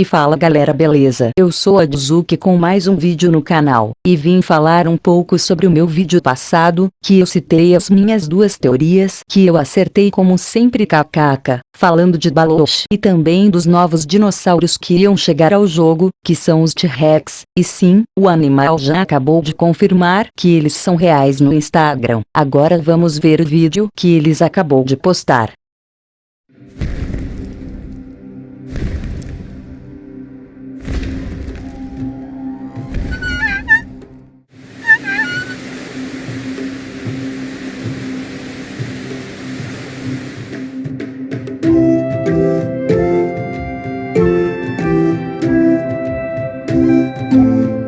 E fala galera beleza? Eu sou a Juzuki com mais um vídeo no canal, e vim falar um pouco sobre o meu vídeo passado, que eu citei as minhas duas teorias que eu acertei como sempre kkk, falando de Baloch e também dos novos dinossauros que iam chegar ao jogo, que são os T-Rex, e sim, o animal já acabou de confirmar que eles são reais no Instagram. Agora vamos ver o vídeo que eles acabou de postar. you.